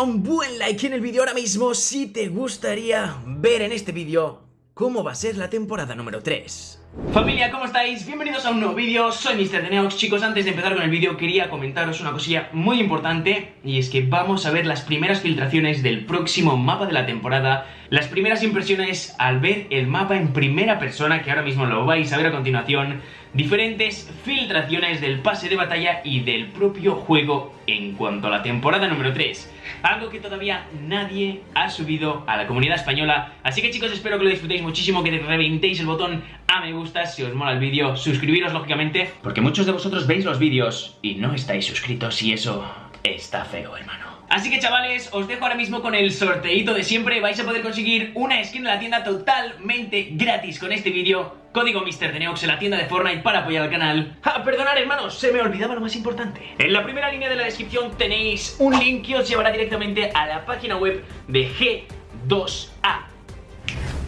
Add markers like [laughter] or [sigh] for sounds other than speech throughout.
un buen like en el vídeo ahora mismo si te gustaría ver en este vídeo cómo va a ser la temporada número 3. Familia, ¿cómo estáis? Bienvenidos a un nuevo vídeo, soy Mr. Deneox Chicos, antes de empezar con el vídeo quería comentaros una cosilla muy importante Y es que vamos a ver las primeras filtraciones del próximo mapa de la temporada Las primeras impresiones al ver el mapa en primera persona, que ahora mismo lo vais a ver a continuación Diferentes filtraciones del pase de batalla y del propio juego en cuanto a la temporada número 3 algo que todavía nadie ha subido a la comunidad española. Así que chicos, espero que lo disfrutéis muchísimo, que reventéis el botón a me gusta si os mola el vídeo, suscribiros lógicamente, porque muchos de vosotros veis los vídeos y no estáis suscritos y eso está feo, hermano. Así que chavales, os dejo ahora mismo con el sorteito de siempre. Vais a poder conseguir una skin en la tienda totalmente gratis con este vídeo. Código MrDeneox en la tienda de Fortnite para apoyar al canal. Ah, perdonad hermanos, se me olvidaba lo más importante. En la primera línea de la descripción tenéis un link que os llevará directamente a la página web de G2A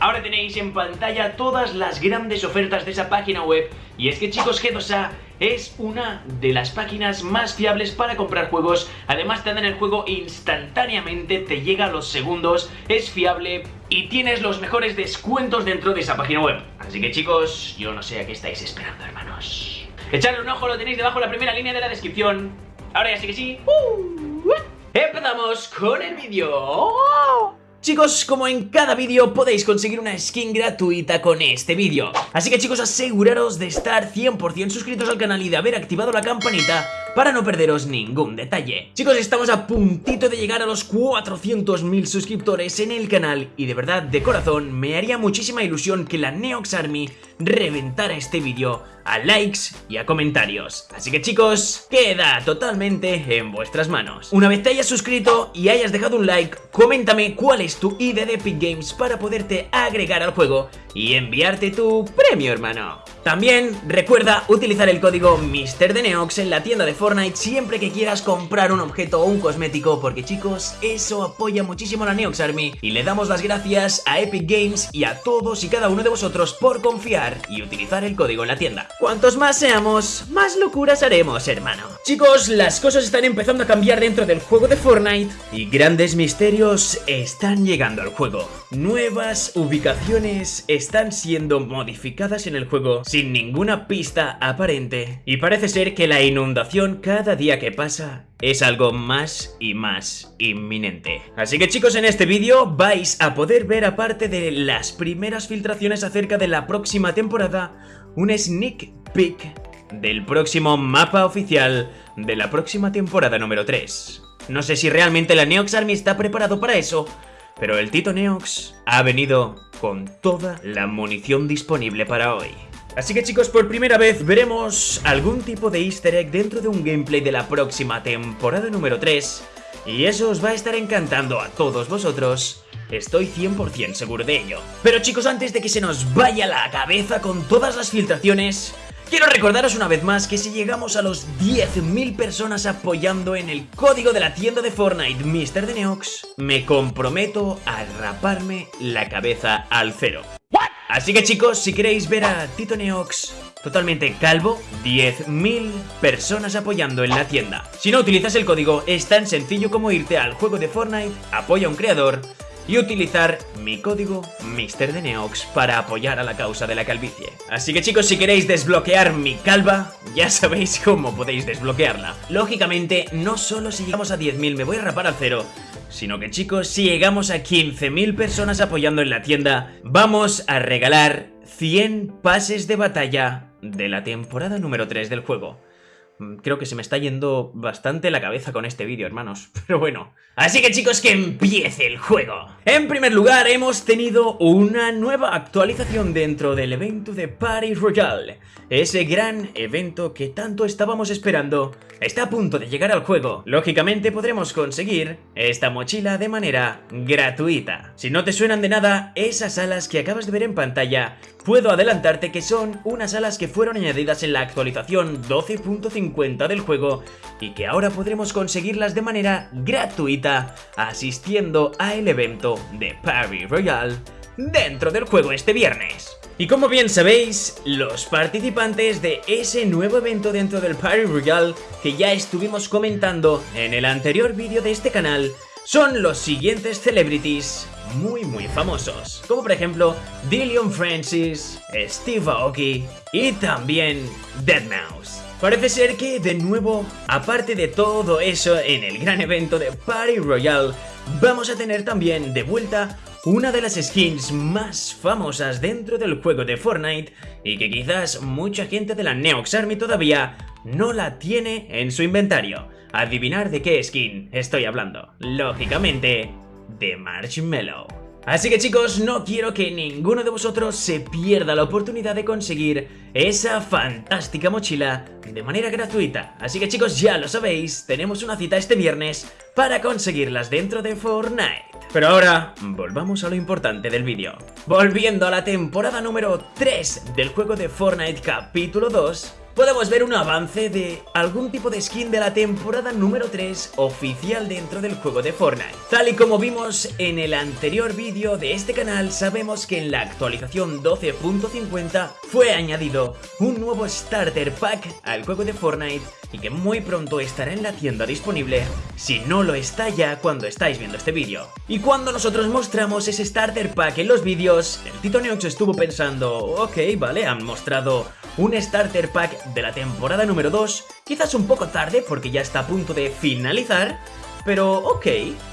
Ahora tenéis en pantalla todas las grandes ofertas de esa página web. Y es que chicos G2A es una de las páginas más fiables para comprar juegos. Además te dan el juego instantáneamente, te llega a los segundos, es fiable y tienes los mejores descuentos dentro de esa página web. Así que chicos, yo no sé a qué estáis esperando hermanos. Echadle un ojo, lo tenéis debajo en la primera línea de la descripción. Ahora ya sí que sí. Uh, Empezamos con el vídeo Chicos, como en cada vídeo podéis conseguir una skin gratuita con este vídeo. Así que chicos, aseguraros de estar 100% suscritos al canal y de haber activado la campanita para no perderos ningún detalle. Chicos, estamos a puntito de llegar a los 400.000 suscriptores en el canal Y de verdad, de corazón, me haría muchísima ilusión que la Neox Army reventara este vídeo a likes y a comentarios. Así que chicos, queda totalmente en vuestras manos. Una vez te hayas suscrito y hayas dejado un like, coméntame cuál es tu ID de Epic Games para poderte agregar al juego y enviarte tu premio hermano también recuerda utilizar el código MrDeneox en la tienda de Fortnite siempre que quieras comprar un objeto o un cosmético porque chicos, eso apoya muchísimo a la Neox Army y le damos las gracias a Epic Games y a todos y cada uno de vosotros por confiar y utilizar el código en la tienda. Cuantos más seamos, más locuras haremos, hermano. Chicos, las cosas están empezando a cambiar dentro del juego de Fortnite y grandes misterios están llegando al juego. Nuevas ubicaciones están siendo modificadas en el juego sin ninguna pista aparente. Y parece ser que la inundación cada día que pasa es algo más y más inminente. Así que chicos, en este vídeo vais a poder ver aparte de las primeras filtraciones acerca de la próxima temporada, un sneak peek del próximo mapa oficial de la próxima temporada número 3. No sé si realmente la Neox Army está preparado para eso, pero el Tito Neox ha venido con toda la munición disponible para hoy. Así que chicos, por primera vez veremos algún tipo de easter egg dentro de un gameplay de la próxima temporada número 3 y eso os va a estar encantando a todos vosotros. Estoy 100% seguro de ello. Pero chicos, antes de que se nos vaya la cabeza con todas las filtraciones, Quiero recordaros una vez más que si llegamos a los 10.000 personas apoyando en el código de la tienda de Fortnite Mr. Neox, me comprometo a raparme la cabeza al cero. Así que chicos, si queréis ver a Tito Neox totalmente calvo, 10.000 personas apoyando en la tienda. Si no utilizas el código, es tan sencillo como irte al juego de Fortnite, apoya a un creador y utilizar mi código MrDeneox para apoyar a la causa de la calvicie. Así que chicos, si queréis desbloquear mi calva, ya sabéis cómo podéis desbloquearla. Lógicamente, no solo si llegamos a 10.000 me voy a rapar al cero, sino que chicos, si llegamos a 15.000 personas apoyando en la tienda, vamos a regalar 100 pases de batalla de la temporada número 3 del juego. Mm, creo que se me está yendo bastante la cabeza con este vídeo, hermanos. [laughs] Pero bueno. Así que chicos, que empiece el juego. En primer lugar, hemos tenido una nueva actualización dentro del evento de Party Royale. Ese gran evento que tanto estábamos esperando está a punto de llegar al juego. Lógicamente podremos conseguir esta mochila de manera gratuita. Si no te suenan de nada, esas alas que acabas de ver en pantalla Puedo adelantarte que son unas alas que fueron añadidas en la actualización 12.50 del juego y que ahora podremos conseguirlas de manera gratuita asistiendo a el evento de Party Royale dentro del juego este viernes. Y como bien sabéis, los participantes de ese nuevo evento dentro del Party Royale que ya estuvimos comentando en el anterior vídeo de este canal son los siguientes celebrities muy muy famosos, como por ejemplo Dillion Francis, Steve Aoki y también Deadmau5. Parece ser que de nuevo, aparte de todo eso en el gran evento de Party Royale, vamos a tener también de vuelta una de las skins más famosas dentro del juego de Fortnite y que quizás mucha gente de la Neox Army todavía no la tiene en su inventario. Adivinar de qué skin estoy hablando. Lógicamente, de Marshmallow. Así que chicos, no quiero que ninguno de vosotros se pierda la oportunidad de conseguir esa fantástica mochila de manera gratuita. Así que chicos, ya lo sabéis, tenemos una cita este viernes para conseguirlas dentro de Fortnite. Pero ahora, volvamos a lo importante del vídeo. Volviendo a la temporada número 3 del juego de Fortnite capítulo 2, podemos ver un avance de algún tipo de skin de la temporada número 3 oficial dentro del juego de Fortnite. Tal y como vimos en el anterior vídeo de este canal, sabemos que en la actualización 12.50 fue añadido un nuevo Starter Pack al juego de Fortnite y que muy pronto estará en la tienda disponible si no lo está ya cuando estáis viendo este vídeo. Y cuando nosotros mostramos ese Starter Pack en los vídeos, el Tito Neox estuvo pensando, ok, vale, han mostrado un Starter Pack de la temporada número 2, quizás un poco tarde porque ya está a punto de finalizar, pero ok.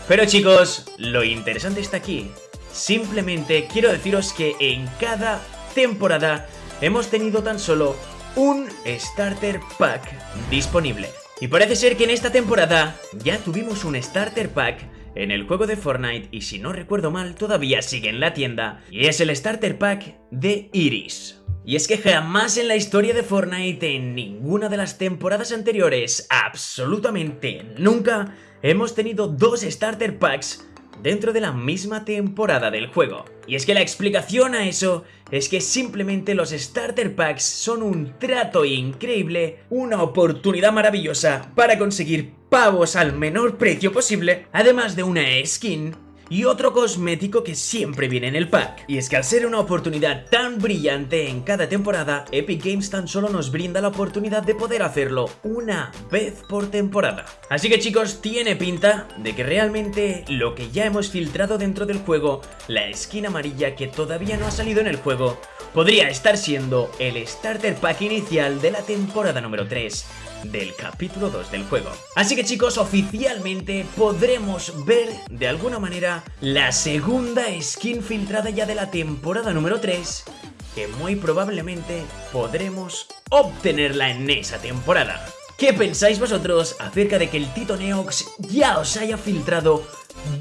Pero chicos, lo interesante está aquí. Simplemente quiero deciros que en cada temporada hemos tenido tan solo un Starter Pack disponible. Y parece ser que en esta temporada ya tuvimos un Starter Pack en el juego de Fortnite y si no recuerdo mal todavía sigue en la tienda y es el Starter Pack de Iris. Y es que jamás en la historia de Fortnite, en ninguna de las temporadas anteriores, absolutamente nunca, hemos tenido dos Starter Packs dentro de la misma temporada del juego. Y es que la explicación a eso es que simplemente los Starter Packs son un trato increíble, una oportunidad maravillosa para conseguir pavos al menor precio posible, además de una skin y otro cosmético que siempre viene en el pack. Y es que al ser una oportunidad tan brillante en cada temporada, Epic Games tan solo nos brinda la oportunidad de poder hacerlo una vez por temporada. Así que chicos, tiene pinta de que realmente lo que ya hemos filtrado dentro del juego, la skin amarilla que todavía no ha salido en el juego, podría estar siendo el starter pack inicial de la temporada número 3 del capítulo 2 del juego. Así que chicos, oficialmente podremos ver de alguna manera la segunda skin filtrada ya de la temporada número 3 que muy probablemente podremos obtenerla en esa temporada. ¿Qué pensáis vosotros acerca de que el Tito Neox ya os haya filtrado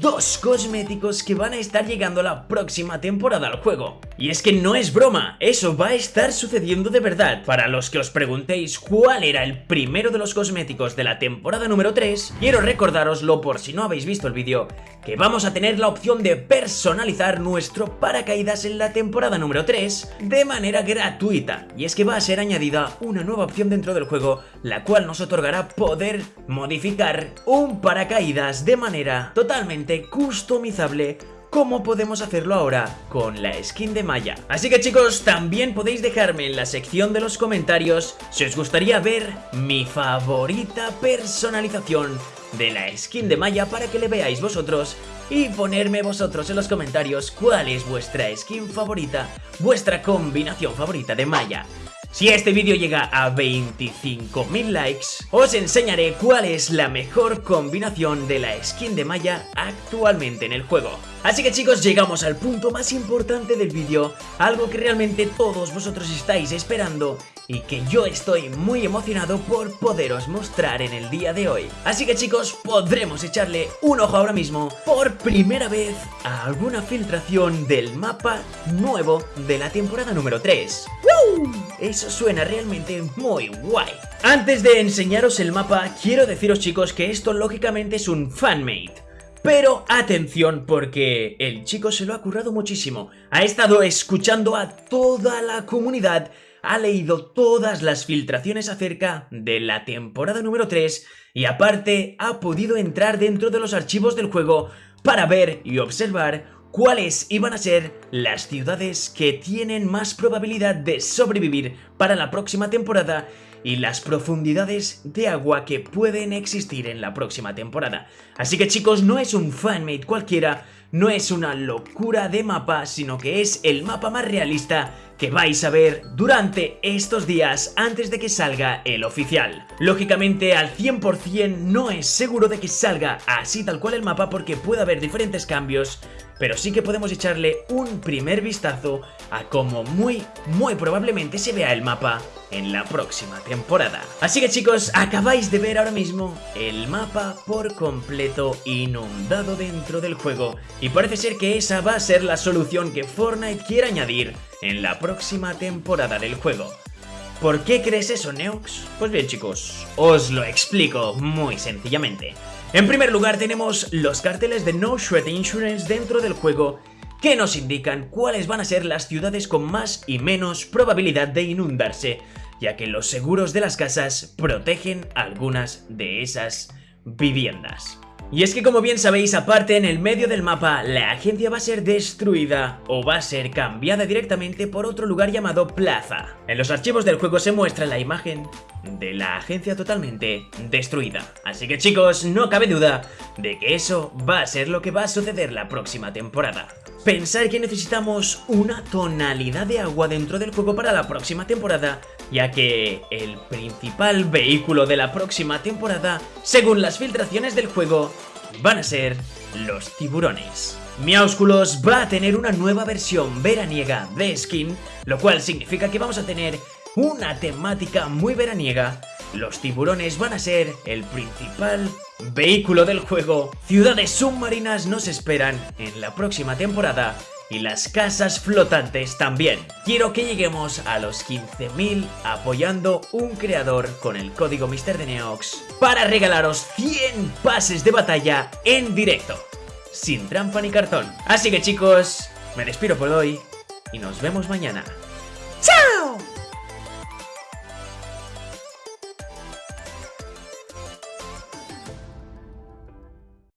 dos cosméticos que van a estar llegando la próxima temporada al juego. Y es que no es broma, eso va a estar sucediendo de verdad. Para los que os preguntéis cuál era el primero de los cosméticos de la temporada número 3, quiero recordároslo por si no habéis visto el vídeo, que vamos a tener la opción de personalizar nuestro paracaídas en la temporada número 3 de manera gratuita. Y es que va a ser añadida una nueva opción dentro del juego, la cual nos otorgará poder modificar un paracaídas de manera totalmente customizable como podemos hacerlo ahora con la skin de Maya. Así que chicos, también podéis dejarme en la sección de los comentarios si os gustaría ver mi favorita personalización de la skin de Maya para que le veáis vosotros y ponerme vosotros en los comentarios cuál es vuestra skin favorita, vuestra combinación favorita de Maya. Si este vídeo llega a 25.000 likes, os enseñaré cuál es la mejor combinación de la skin de Maya actualmente en el juego. Así que chicos, llegamos al punto más importante del vídeo, algo que realmente todos vosotros estáis esperando y que yo estoy muy emocionado por poderos mostrar en el día de hoy. Así que chicos, podremos echarle un ojo ahora mismo por primera vez a alguna filtración del mapa nuevo de la temporada número 3. Eso suena realmente muy guay. Antes de enseñaros el mapa, quiero deciros chicos que esto lógicamente es un fanmate. Pero atención porque el chico se lo ha currado muchísimo. Ha estado escuchando a toda la comunidad ha leído todas las filtraciones acerca de la temporada número 3 y aparte ha podido entrar dentro de los archivos del juego para ver y observar cuáles iban a ser las ciudades que tienen más probabilidad de sobrevivir para la próxima temporada y las profundidades de agua que pueden existir en la próxima temporada. Así que chicos, no es un fanmate cualquiera, no es una locura de mapa, sino que es el mapa más realista que vais a ver durante estos días antes de que salga el oficial. Lógicamente al 100% no es seguro de que salga así tal cual el mapa porque puede haber diferentes cambios, pero sí que podemos echarle un primer vistazo a cómo muy, muy probablemente se vea el mapa en la próxima temporada. Así que chicos, acabáis de ver ahora mismo el mapa por completo inundado dentro del juego y parece ser que esa va a ser la solución que Fortnite quiere añadir en la próxima temporada del juego. ¿Por qué crees eso, Neox? Pues bien chicos, os lo explico muy sencillamente. En primer lugar tenemos los carteles de No Shred Insurance dentro del juego que nos indican cuáles van a ser las ciudades con más y menos probabilidad de inundarse, ya que los seguros de las casas protegen algunas de esas viviendas. Y es que como bien sabéis, aparte en el medio del mapa, la agencia va a ser destruida o va a ser cambiada directamente por otro lugar llamado Plaza. En los archivos del juego se muestra la imagen de la agencia totalmente destruida. Así que chicos, no cabe duda de que eso va a ser lo que va a suceder la próxima temporada. Pensar que necesitamos una tonalidad de agua dentro del juego para la próxima temporada ya que el principal vehículo de la próxima temporada, según las filtraciones del juego, van a ser los tiburones. Miaúsculos va a tener una nueva versión veraniega de skin, lo cual significa que vamos a tener una temática muy veraniega. Los tiburones van a ser el principal vehículo del juego. Ciudades submarinas nos esperan en la próxima temporada y las casas flotantes también. Quiero que lleguemos a los 15.000 apoyando un creador con el código MrDeneox para regalaros 100 pases de batalla en directo, sin trampa ni cartón. Así que chicos, me despido por hoy y nos vemos mañana.